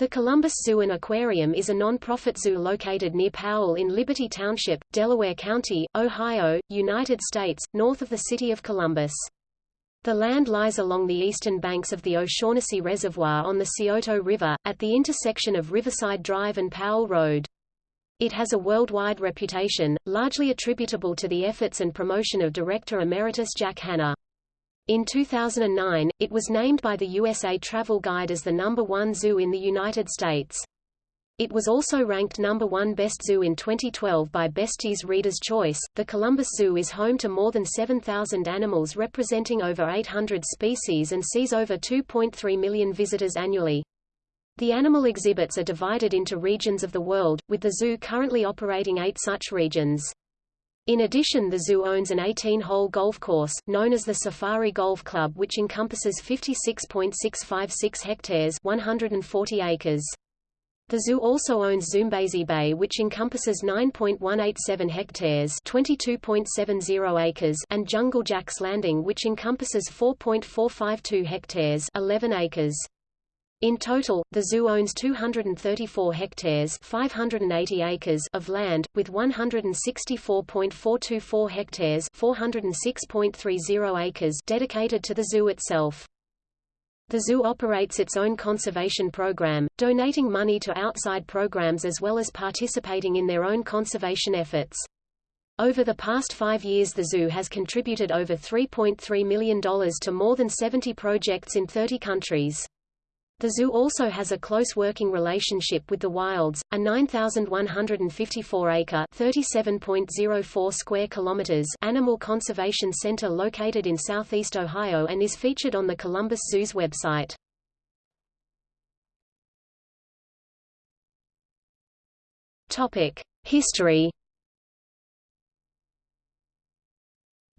The Columbus Zoo and Aquarium is a non-profit zoo located near Powell in Liberty Township, Delaware County, Ohio, United States, north of the city of Columbus. The land lies along the eastern banks of the O'Shaughnessy Reservoir on the Scioto River, at the intersection of Riverside Drive and Powell Road. It has a worldwide reputation, largely attributable to the efforts and promotion of Director Emeritus Jack Hanna. In 2009, it was named by the USA Travel Guide as the number one zoo in the United States. It was also ranked number one best zoo in 2012 by Bestie's Reader's Choice. The Columbus Zoo is home to more than 7,000 animals representing over 800 species and sees over 2.3 million visitors annually. The animal exhibits are divided into regions of the world, with the zoo currently operating eight such regions. In addition the zoo owns an 18-hole golf course, known as the Safari Golf Club which encompasses 56.656 hectares 140 acres. The zoo also owns Zoombezi Bay which encompasses 9.187 hectares 22.70 acres and Jungle Jack's Landing which encompasses 4.452 hectares 11 acres. In total, the zoo owns 234 hectares 580 acres of land, with 164.424 hectares 406.30 acres dedicated to the zoo itself. The zoo operates its own conservation program, donating money to outside programs as well as participating in their own conservation efforts. Over the past five years the zoo has contributed over $3.3 million to more than 70 projects in 30 countries. The zoo also has a close working relationship with the Wilds, a 9,154-acre (37.04 square kilometers) animal conservation center located in southeast Ohio and is featured on the Columbus Zoo's website. Topic: History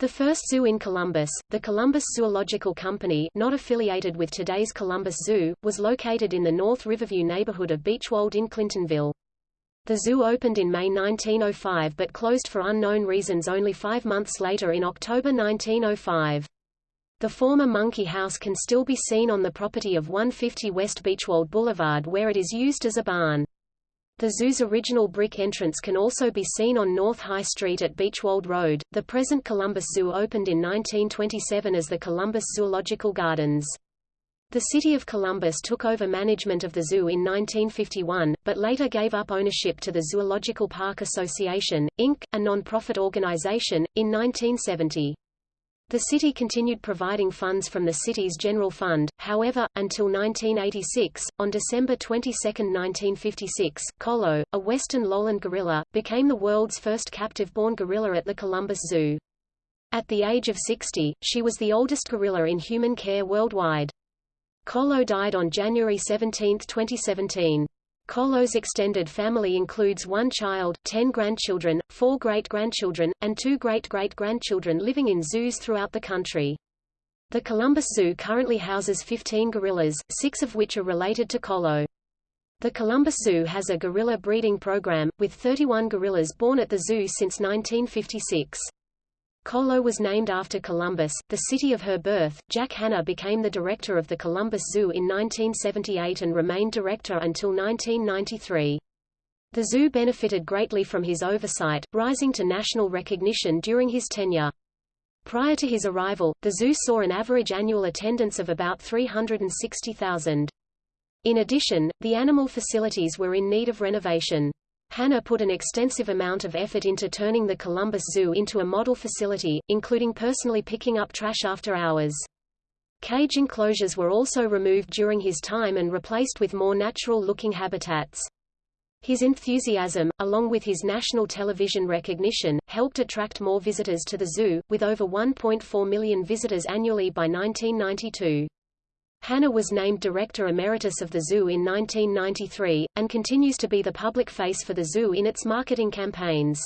The first zoo in Columbus, the Columbus Zoological Company not affiliated with today's Columbus Zoo, was located in the North Riverview neighborhood of Beechwold in Clintonville. The zoo opened in May 1905 but closed for unknown reasons only five months later in October 1905. The former Monkey House can still be seen on the property of 150 West Beechwold Boulevard where it is used as a barn. The zoo's original brick entrance can also be seen on North High Street at Beechwold Road. The present Columbus Zoo opened in 1927 as the Columbus Zoological Gardens. The city of Columbus took over management of the zoo in 1951, but later gave up ownership to the Zoological Park Association, Inc., a non-profit organization, in 1970. The city continued providing funds from the city's general fund, however, until 1986. On December 22, 1956, Kolo, a western lowland gorilla, became the world's first captive-born gorilla at the Columbus Zoo. At the age of 60, she was the oldest gorilla in human care worldwide. Kolo died on January 17, 2017. Kolo's extended family includes one child, ten grandchildren, four great-grandchildren, and two great-great-grandchildren living in zoos throughout the country. The Columbus Zoo currently houses 15 gorillas, six of which are related to Kolo. The Columbus Zoo has a gorilla breeding program, with 31 gorillas born at the zoo since 1956. Kolo was named after Columbus, the city of her birth. Jack Hanna became the director of the Columbus Zoo in 1978 and remained director until 1993. The zoo benefited greatly from his oversight, rising to national recognition during his tenure. Prior to his arrival, the zoo saw an average annual attendance of about 360,000. In addition, the animal facilities were in need of renovation. Hanna put an extensive amount of effort into turning the Columbus Zoo into a model facility, including personally picking up trash after hours. Cage enclosures were also removed during his time and replaced with more natural-looking habitats. His enthusiasm, along with his national television recognition, helped attract more visitors to the zoo, with over 1.4 million visitors annually by 1992. Hanna was named Director Emeritus of the zoo in 1993, and continues to be the public face for the zoo in its marketing campaigns.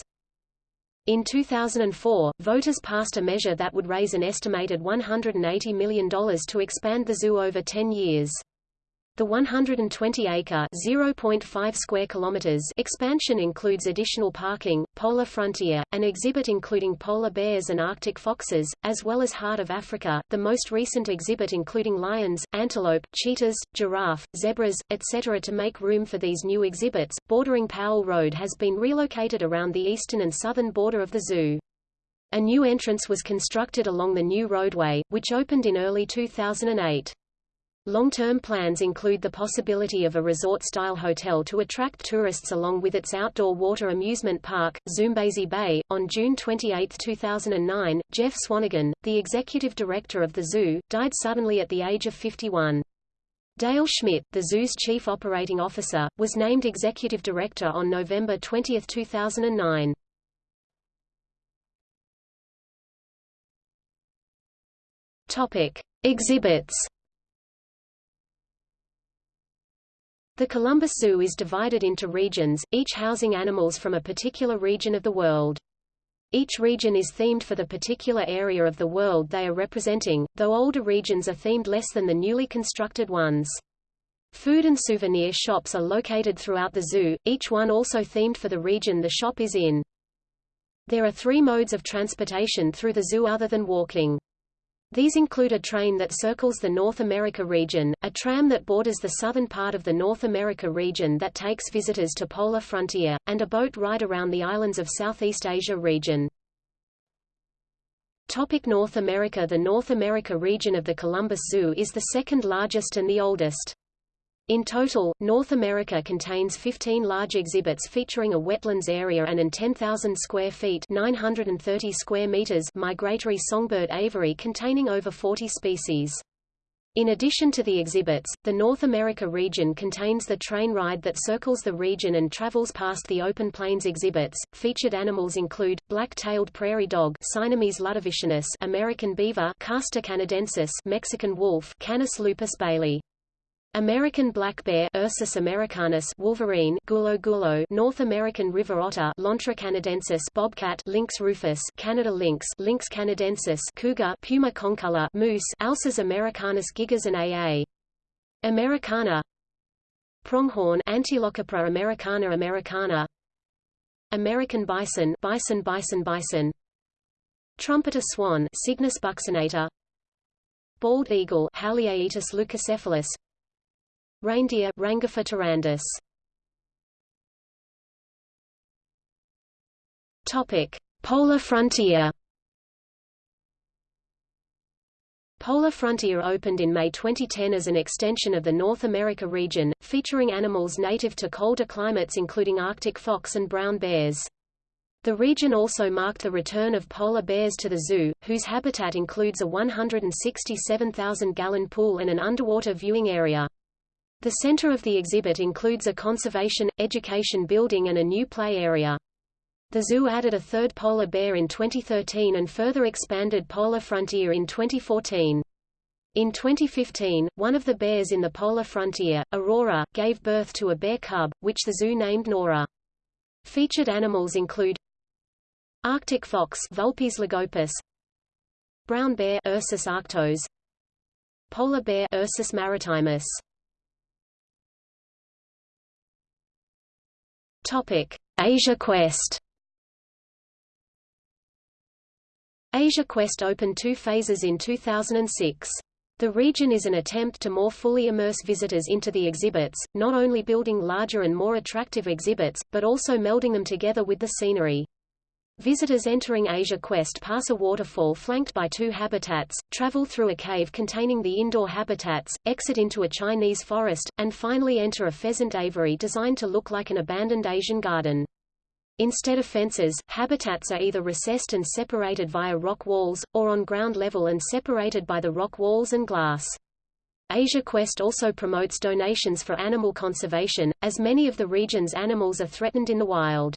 In 2004, voters passed a measure that would raise an estimated $180 million to expand the zoo over 10 years. The 120-acre (0.5 square kilometers) expansion includes additional parking, polar frontier, an exhibit including polar bears and arctic foxes, as well as Heart of Africa, the most recent exhibit including lions, antelope, cheetahs, giraffe, zebras, etc. To make room for these new exhibits, bordering Powell Road has been relocated around the eastern and southern border of the zoo. A new entrance was constructed along the new roadway, which opened in early 2008. Long-term plans include the possibility of a resort-style hotel to attract tourists along with its outdoor water amusement park, Zoombezi Bay. On June 28, 2009, Jeff Swanigan, the executive director of the zoo, died suddenly at the age of 51. Dale Schmidt, the zoo's chief operating officer, was named executive director on November 20, 2009. Topic: Exhibits The Columbus Zoo is divided into regions, each housing animals from a particular region of the world. Each region is themed for the particular area of the world they are representing, though older regions are themed less than the newly constructed ones. Food and souvenir shops are located throughout the zoo, each one also themed for the region the shop is in. There are three modes of transportation through the zoo other than walking. These include a train that circles the North America region, a tram that borders the southern part of the North America region that takes visitors to polar frontier, and a boat ride around the islands of Southeast Asia region. Topic North America The North America region of the Columbus Zoo is the second largest and the oldest. In total, North America contains 15 large exhibits featuring a wetlands area and an 10,000 square feet 930 square meters migratory songbird aviary containing over 40 species. In addition to the exhibits, the North America region contains the train ride that circles the region and travels past the open plains exhibits. Featured animals include black-tailed prairie dog, American beaver, Castor canadensis, Mexican wolf, Canis lupus bailey. American black bear Ursus americanus wolverine gulo gulo North American river otter Lontra canadensis bobcat Lynx rufus Canada lynx Lynx canadensis cougar Puma concolor moose Alces americanus gigas and aa Americana. Pronghorn Antilocapra americana americana. American bison bison bison bison. Trumpeter swan Cygnus buccinator bald eagle Haliaeetus leucocephalus Reindeer Rangifer tarandus. Topic: Polar frontier. Polar Frontier opened in May 2010 as an extension of the North America region, featuring animals native to colder climates including Arctic fox and brown bears. The region also marked the return of polar bears to the zoo, whose habitat includes a 167,000-gallon pool and an underwater viewing area. The center of the exhibit includes a conservation, education building and a new play area. The zoo added a third polar bear in 2013 and further expanded Polar Frontier in 2014. In 2015, one of the bears in the polar frontier, Aurora, gave birth to a bear cub, which the zoo named Nora. Featured animals include Arctic fox Vulpes lagopus, brown bear Ursus arctos, polar bear Ursus maritimus. Topic: Asia Quest. Asia Quest opened two phases in 2006. The region is an attempt to more fully immerse visitors into the exhibits, not only building larger and more attractive exhibits, but also melding them together with the scenery. Visitors entering Asia Quest pass a waterfall flanked by two habitats, travel through a cave containing the indoor habitats, exit into a Chinese forest, and finally enter a pheasant aviary designed to look like an abandoned Asian garden. Instead of fences, habitats are either recessed and separated via rock walls, or on ground level and separated by the rock walls and glass. Asia Quest also promotes donations for animal conservation, as many of the region's animals are threatened in the wild.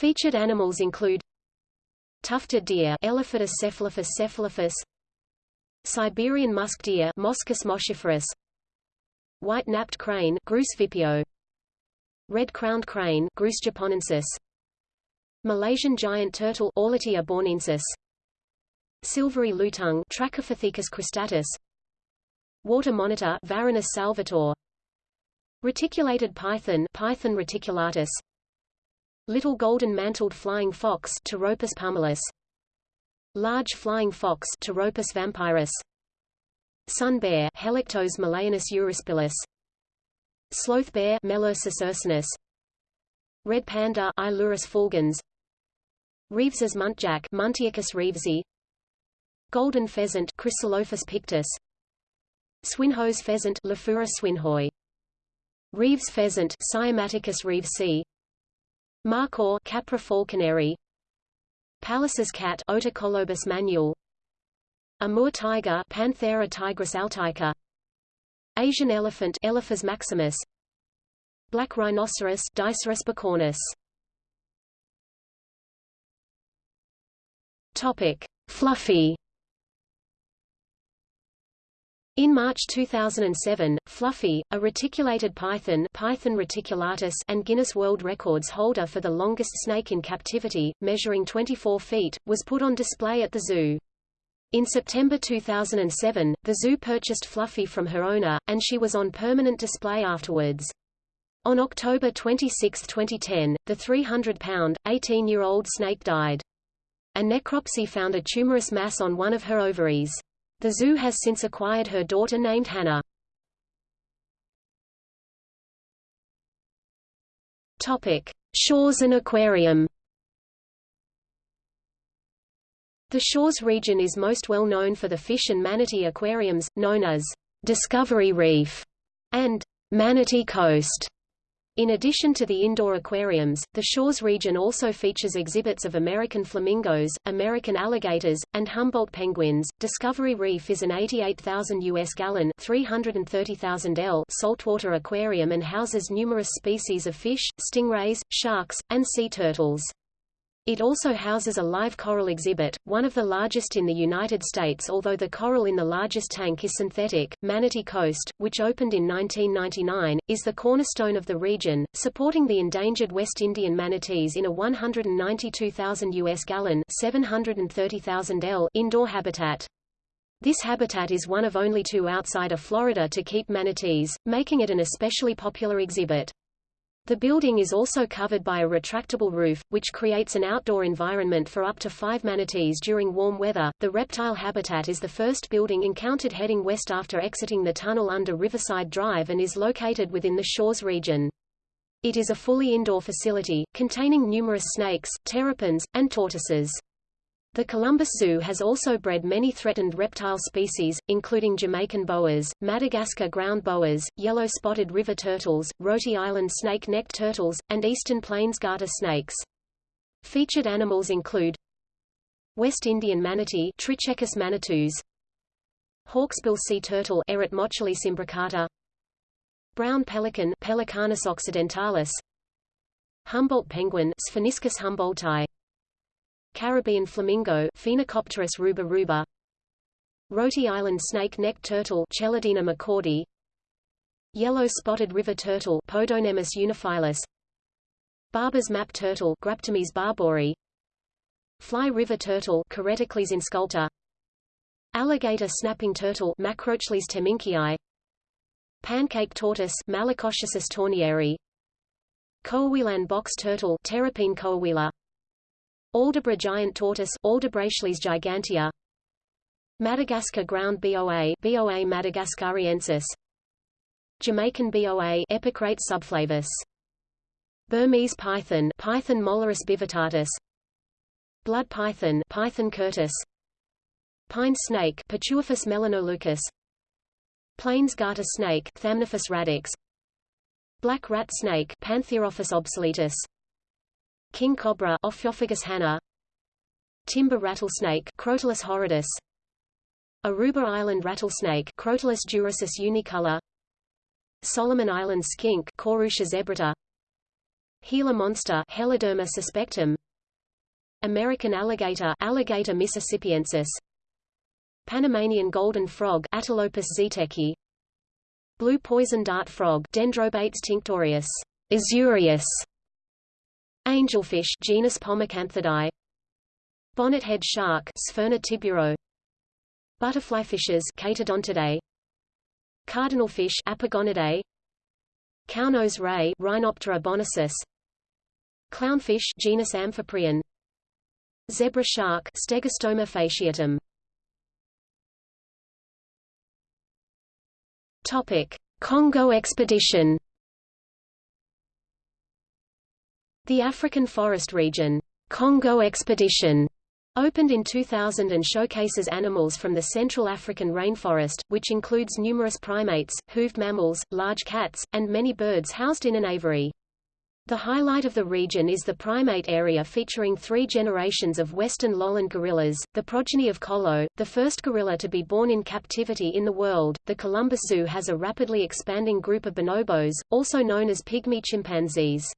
Featured animals include tufted deer Elephas cephalophus cephalophus Siberian musk deer Moschus moschiferus white-napped crane Grus vipio red-crowned crane Grus japonensis Malaysian giant turtle Orlitia bornensis silvery lutung Trachypithecus cristatus Water monitor Varanus salvator Reticulated python Python reticulatus Little golden-mantled flying fox Pteropus pumilus Large flying fox Pteropus vampirus Sun bear Helarctos malayanus euryspilus Sloth bear Melursus ursinus Red panda Ailurus fulgens Reeves's muntjac Muntiacus reevesi Golden pheasant Chrysolophus pictus Swinhoe's pheasant Lophura swinhoe Reeves pheasant Cymaticus reevesi Markhor Capra falconeri. Pallas's cat Otocolobus manul. Amur tiger Panthera tigris altaica Asian elephant Elephas maximus. Black rhinoceros Diceros bicornis Topic. Fluffy in March 2007, Fluffy, a reticulated python, python reticulatus and Guinness World Records holder for the longest snake in captivity, measuring 24 feet, was put on display at the zoo. In September 2007, the zoo purchased Fluffy from her owner, and she was on permanent display afterwards. On October 26, 2010, the 300-pound, 18-year-old snake died. A necropsy found a tumorous mass on one of her ovaries. The zoo has since acquired her daughter named Hannah. Topic: Shores and Aquarium. The Shores region is most well known for the fish and manatee aquariums, known as Discovery Reef and Manatee Coast. In addition to the indoor aquariums, the Shores region also features exhibits of American flamingos, American alligators, and Humboldt penguins. Discovery Reef is an 88,000 US gallon (330,000 L) saltwater aquarium and houses numerous species of fish, stingrays, sharks, and sea turtles. It also houses a live coral exhibit, one of the largest in the United States although the coral in the largest tank is synthetic. Manatee Coast, which opened in 1999, is the cornerstone of the region, supporting the endangered West Indian manatees in a 192,000 US gallon 730,000 L indoor habitat. This habitat is one of only two outside of Florida to keep manatees, making it an especially popular exhibit. The building is also covered by a retractable roof, which creates an outdoor environment for up to five manatees during warm weather. The reptile habitat is the first building encountered heading west after exiting the tunnel under Riverside Drive and is located within the Shores region. It is a fully indoor facility, containing numerous snakes, terrapins, and tortoises. The Columbus Zoo has also bred many threatened reptile species, including Jamaican boas, Madagascar ground boas, yellow-spotted river turtles, Rhode Island snake-necked turtles, and eastern plains garter snakes. Featured animals include West Indian manatee Trichechus manatus, hawksbill sea turtle brown pelican Pelecanus occidentalis, Humboldt penguin Spheniscus humboldti, Caribbean flamingo Phenacopterus ruba ruba Rhode Island snake-necked turtle Chelodina mccordi Yellow-spotted river turtle Podocnemis unifilis Barber's map turtle Graptemys barbouri Fly river turtle Careticles insculta Alligator snapping turtle Macrochelys temminckii Pancake tortoise Malacochlosis tornieri Coahuilan box turtle Terrapene coahuila Aldabra giant tortoise gigantea. Madagascar ground BOA BOA madagascariensis. Jamaican BOA Epicrates subflavus Burmese python Python molurus bivittatus Blood python Python curtus Pine snake Pituophis melanoleucus Plains garter snake Thamnophis radix. Black rat snake Pantherophis obsoletus King cobra Ophiophagus hanna Timber rattlesnake Crotalus horridus. Aruba Island rattlesnake Crotalus durissus unicolor. Solomon Island skink Corucia zebrata Gila monster Heloderma suspectum. American alligator Alligator mississippiensis. Panamanian golden frog Atelopus zeteki. Blue poison dart frog Dendrobates tinctorius. Azureus Angelfish genus Pomacanthidae Bonnethead shark Sphyrna tiburo. Butterflyfishes Chaetodontidae. Cardinalfish Apogonidae, cownose ray Rhinoptera bonacis, clownfish genus Amphiprion, zebra shark Stegostoma fasciatum. Topic: Congo expedition. The African Forest Region Congo expedition opened in 2000 and showcases animals from the Central African rainforest, which includes numerous primates, hooved mammals, large cats, and many birds housed in an aviary. The highlight of the region is the primate area featuring three generations of western lowland gorillas, the progeny of Kolo, the first gorilla to be born in captivity in the world. The Columbus Zoo has a rapidly expanding group of bonobos, also known as pygmy chimpanzees.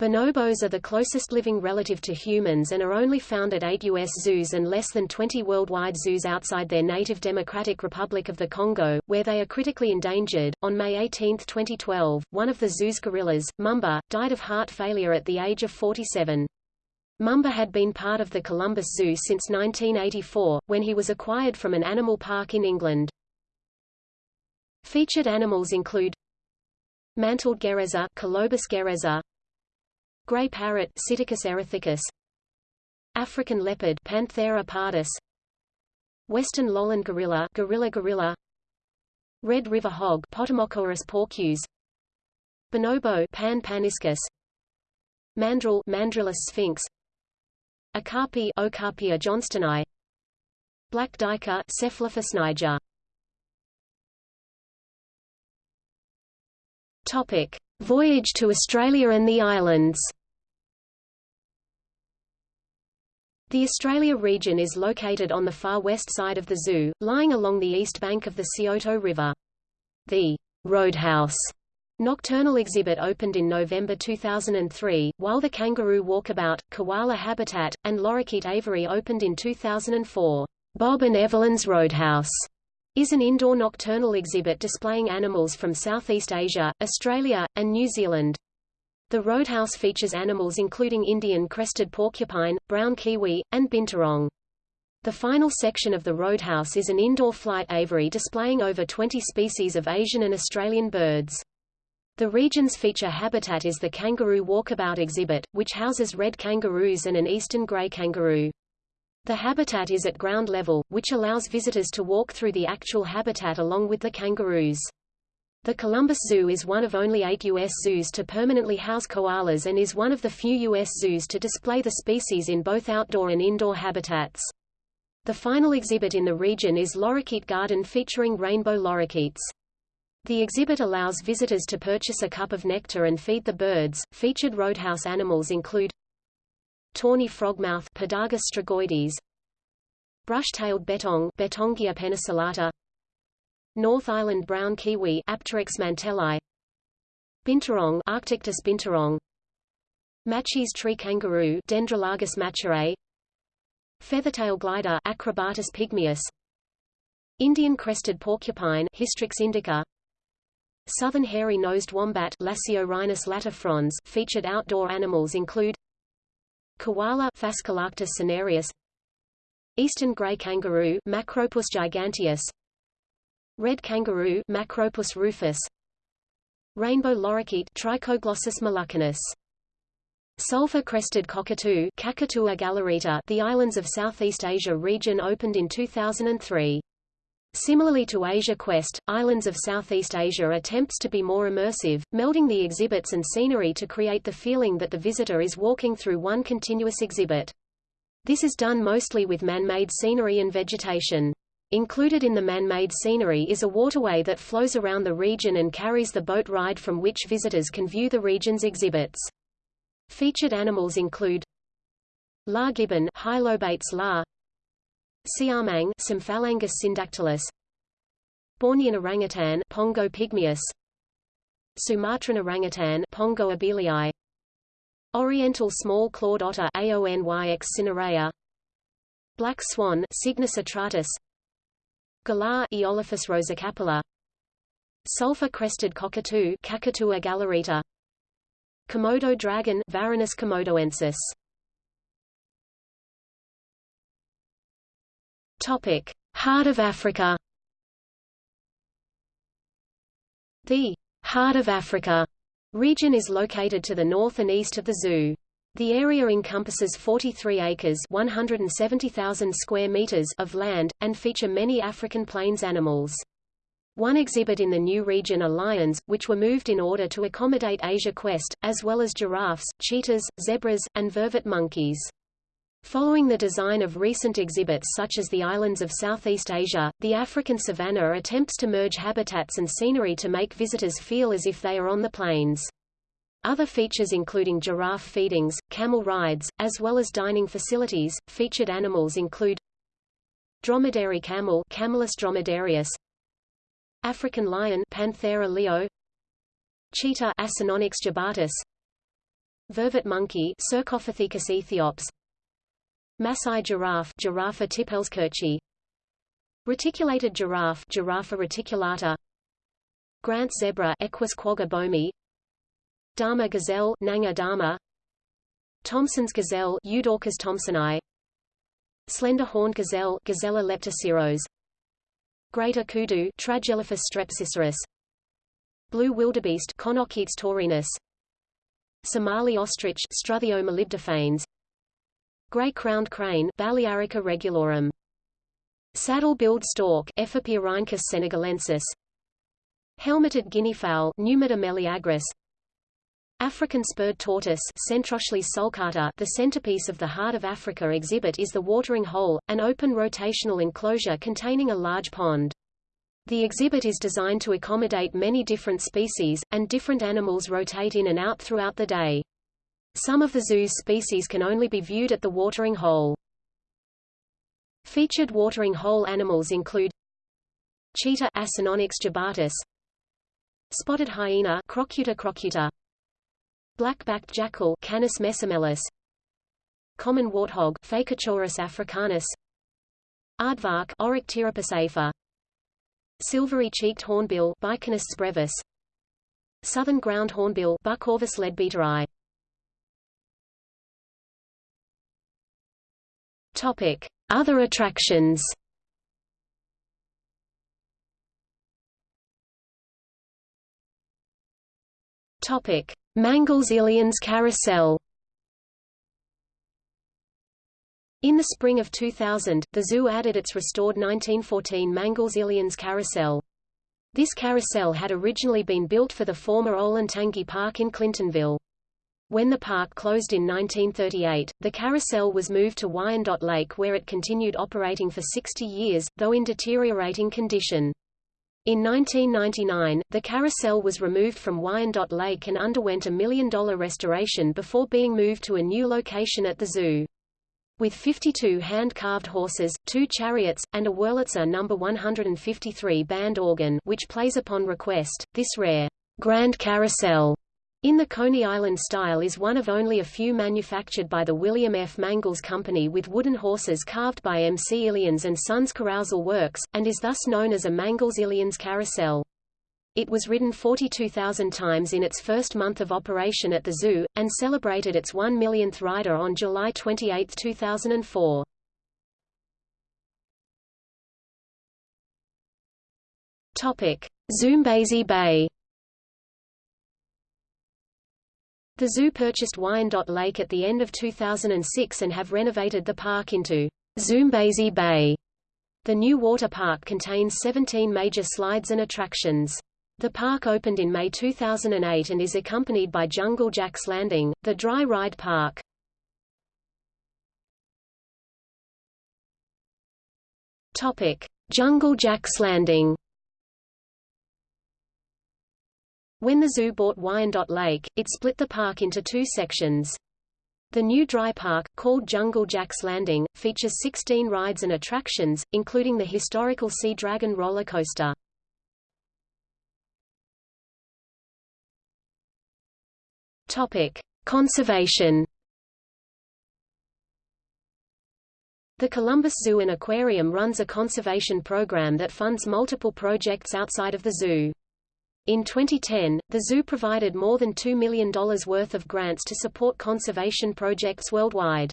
Bonobos are the closest living relative to humans and are only found at eight U.S. zoos and less than 20 worldwide zoos outside their native Democratic Republic of the Congo, where they are critically endangered. On May 18, 2012, one of the zoo's gorillas, Mumba, died of heart failure at the age of 47. Mumba had been part of the Columbus Zoo since 1984, when he was acquired from an animal park in England. Featured animals include Mantled guereza Colobus guereza, Gray parrot Psittacus erithacus African leopard Panthera pardus. Western lowland gorilla Gorilla gorilla. Red river hog Potamochoerus porcus. Bonobo Pan paniscus. Mandrill Mandrillus sphinx. Okapi Okapia johnstoni Black duiker Cephalophus niger. Topic. Voyage to Australia and the Islands The Australia region is located on the far west side of the zoo, lying along the east bank of the Scioto River. The Roadhouse nocturnal exhibit opened in November 2003, while the Kangaroo Walkabout, Koala Habitat, and Lorikeet Aviary opened in 2004. Bob and Evelyn's Roadhouse is an indoor nocturnal exhibit displaying animals from Southeast Asia, Australia, and New Zealand. The roadhouse features animals including Indian crested porcupine, brown kiwi, and binturong. The final section of the roadhouse is an indoor flight aviary displaying over 20 species of Asian and Australian birds. The region's feature habitat is the Kangaroo Walkabout exhibit, which houses red kangaroos and an eastern grey kangaroo. The habitat is at ground level, which allows visitors to walk through the actual habitat along with the kangaroos. The Columbus Zoo is one of only eight U.S. zoos to permanently house koalas and is one of the few U.S. zoos to display the species in both outdoor and indoor habitats. The final exhibit in the region is Lorikeet Garden featuring rainbow lorikeets. The exhibit allows visitors to purchase a cup of nectar and feed the birds. Featured roadhouse animals include tawny frogmouth Podargus strigoides, brush-tailed bettong Bettongia penicillata, North Island brown kiwi Apteryx mantelli Binturong Arctictis binturong. Matschie's tree kangaroo Dendrolagus matscherae Feathertail glider Acrobates pygmaeus Indian crested porcupine Hystrix indica. Southern hairy-nosed wombat Lasiorhinus latifrons featured outdoor animals include Koala Phascolarctos cinereus Eastern gray kangaroo Macropus giganteus Red kangaroo Macropus rufus Rainbow lorikeet Trichoglossus moluccanus Sulfur-crested cockatoo Cacatua galerita The islands of Southeast Asia region opened in 2003. Similarly to Asia Quest, Islands of Southeast Asia attempts to be more immersive, melding the exhibits and scenery to create the feeling that the visitor is walking through one continuous exhibit. This is done mostly with man-made scenery and vegetation. Included in the man-made scenery is a waterway that flows around the region and carries the boat ride from which visitors can view the region's exhibits. Featured animals include La gibbon Hylobates la Siamang Symphalangus syndactylus Bornean orangutan Pongo pygmaeus Sumatran orangutan Pongo abelii Oriental small clawed otter Aonyx cinerea Black swan Cygnus atratus Galah Eolophus roseicapilla Sulfur-crested cockatoo Cacatua galerita Komodo dragon Varanus komodoensis. Topic Heart of Africa. The Heart of Africa region is located to the north and east of the zoo. The area encompasses 43 acres 170,000 square meters of land, and feature many African plains animals. One exhibit in the new region are lions, which were moved in order to accommodate Asia Quest, as well as giraffes, cheetahs, zebras, and vervet monkeys. Following the design of recent exhibits such as the islands of Southeast Asia, the African savanna attempts to merge habitats and scenery to make visitors feel as if they are on the plains. Other features including giraffe feedings, camel rides, as well as dining facilities. Featured animals include dromedary camel Camelus dromedarius, African lion Panthera leo, cheetah Acinonyx jubatus, vervet monkey Cercopithecus aethiops, Maasai giraffe Giraffa tippelskirchi, reticulated giraffe Giraffa reticulata, Grant zebra Equus quagga boehmi, Dama gazelle Nanga dama Thomson's gazelle Eudorcas thomsoni Slender-horned gazelle Gazella leptoceros Greater kudu Tragelaphus strepsiceros. Blue wildebeest Connochaetes taurinus. Somali ostrich Struthio molybdophanes. Gray-crowned crane Balearica regulorum Saddle-billed stork Ephippiorhynchus senegalensis. Helmeted guineafowl Numida meleagris African spurred tortoise sulcata The centerpiece of the Heart of Africa exhibit is the watering hole, an open rotational enclosure containing a large pond. The exhibit is designed to accommodate many different species, and different animals rotate in and out throughout the day. Some of the zoo's species can only be viewed at the watering hole. Featured watering hole animals include cheetah Acinonyx jubatus, spotted hyena Crocuta crocuta, Black-backed jackal Canis mesomelas Common warthog Phacochoerus africanus Aardvark Orycteropus afer Silvery-cheeked hornbill Biconus brevis Southern ground hornbill Bucorvus leadbeateri Topic: Other attractions. Topic: Mangels Illions Carousel In the spring of 2000, the zoo added its restored 1914 Mangels Illions Carousel. This carousel had originally been built for the former Olentangy Park in Clintonville. When the park closed in 1938, the carousel was moved to Wyandotte Lake where it continued operating for 60 years, though in deteriorating condition. In 1999, the carousel was removed from Wyandotte Lake and underwent a million-dollar restoration before being moved to a new location at the zoo. With 52 hand-carved horses, two chariots, and a Wurlitzer No. 153 band organ which plays upon request, this rare Grand Carousel in the Coney Island style is one of only a few manufactured by the William F. Mangels Company with wooden horses carved by M. C. Illions and Sons Carousel Works, and is thus known as a Mangels Illions Carousel. It was ridden 42,000 times in its first month of operation at the zoo, and celebrated its 1 millionth rider on July 28, 2004. Zoombezi Bay The zoo purchased Wyandotte Lake at the end of 2006 and have renovated the park into Zoombezi Bay. The new water park contains 17 major slides and attractions. The park opened in May 2008 and is accompanied by Jungle Jack's Landing, the dry ride park. Topic: Jungle Jack's Landing. When the zoo bought Wyandotte Lake, it split the park into two sections. The new dry park, called Jungle Jack's Landing, features 16 rides and attractions, including the historical Sea Dragon roller coaster. Topic: Conservation. The Columbus Zoo and Aquarium runs a conservation program that funds multiple projects outside of the zoo. In 2010, the zoo provided more than $2 million worth of grants to support conservation projects worldwide.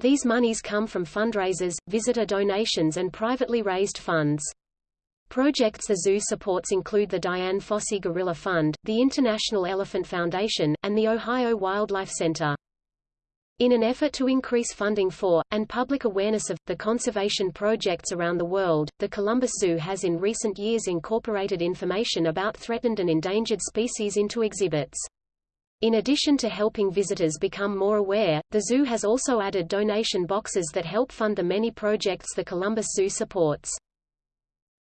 These monies come from fundraisers, visitor donations and privately raised funds. Projects the zoo supports include the Dian Fossey Gorilla Fund, the International Elephant Foundation, and the Ohio Wildlife Center. In an effort to increase funding for, and public awareness of, the conservation projects around the world, the Columbus Zoo has in recent years incorporated information about threatened and endangered species into exhibits. In addition to helping visitors become more aware, the zoo has also added donation boxes that help fund the many projects the Columbus Zoo supports.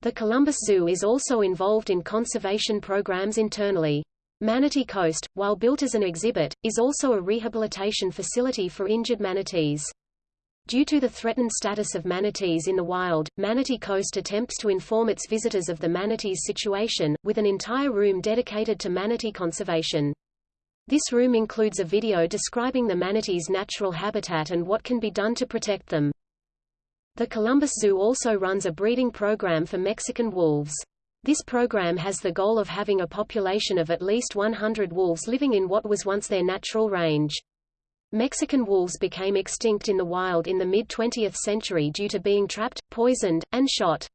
The Columbus Zoo is also involved in conservation programs internally. Manatee Coast, while built as an exhibit, is also a rehabilitation facility for injured manatees. Due to the threatened status of manatees in the wild, Manatee Coast attempts to inform its visitors of the manatee's situation, with an entire room dedicated to manatee conservation. This room includes a video describing the manatee's natural habitat and what can be done to protect them. The Columbus Zoo also runs a breeding program for Mexican wolves. This program has the goal of having a population of at least 100 wolves living in what was once their natural range. Mexican wolves became extinct in the wild in the mid-20th century due to being trapped, poisoned, and shot.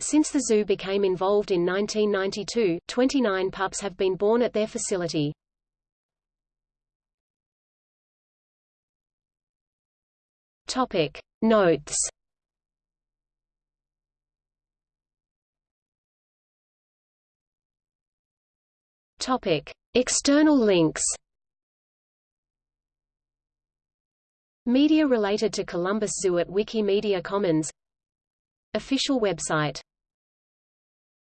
Since the zoo became involved in 1992, 29 pups have been born at their facility. Topic. Notes External links. Media related to Columbus Zoo at Wikimedia Commons Official website